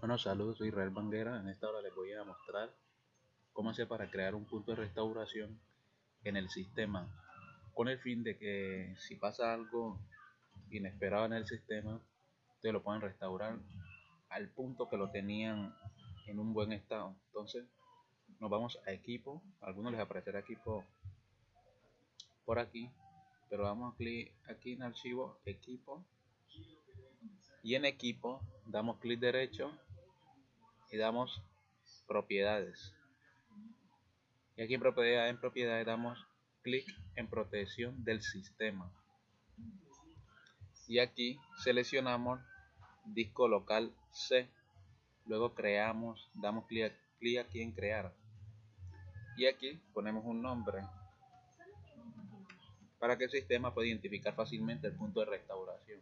Bueno, saludos, soy Israel Banguera. En esta hora les voy a mostrar cómo hacer para crear un punto de restauración en el sistema con el fin de que si pasa algo inesperado en el sistema, ustedes lo pueden restaurar al punto que lo tenían en un buen estado. Entonces, nos vamos a equipo. A algunos les aparecerá equipo por aquí, pero damos clic aquí en archivo, equipo y en equipo damos clic derecho y damos propiedades. Y aquí en propiedades en propiedades damos clic en protección del sistema. Y aquí seleccionamos disco local C. Luego creamos damos clic, clic aquí en crear. Y aquí ponemos un nombre para que el sistema pueda identificar fácilmente el punto de restauración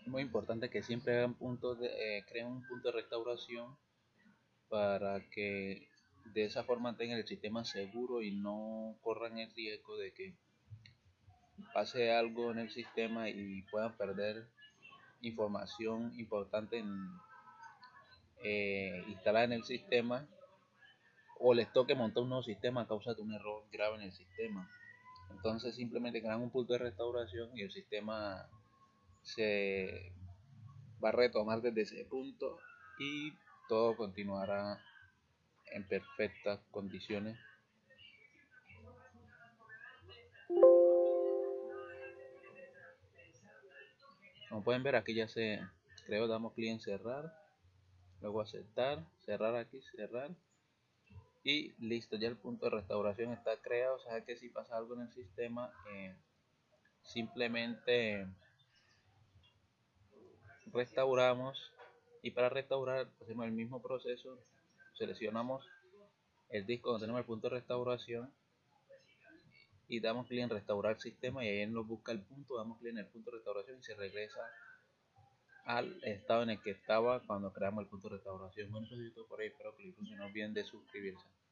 Es muy importante que siempre hagan puntos de, eh, creen un punto de restauración para que de esa forma tengan el sistema seguro y no corran el riesgo de que pase algo en el sistema y puedan perder información importante en, eh, instalada en el sistema o les toque montar un nuevo sistema a causa de un error grave en el sistema. Entonces simplemente crean un punto de restauración y el sistema se va a retomar desde ese punto y todo continuará en perfectas condiciones. Como pueden ver aquí ya se creó, damos clic en cerrar, luego aceptar, cerrar aquí, cerrar y listo, ya el punto de restauración está creado, o sea que si pasa algo en el sistema, eh, simplemente restauramos y para restaurar hacemos el mismo proceso, seleccionamos el disco donde tenemos el punto de restauración y damos clic en restaurar sistema y ahí nos busca el punto, damos clic en el punto de restauración y se regresa al estado en el que estaba cuando creamos el punto de restauración. Bueno, eso es por ahí, espero que les funcione bien de suscribirse.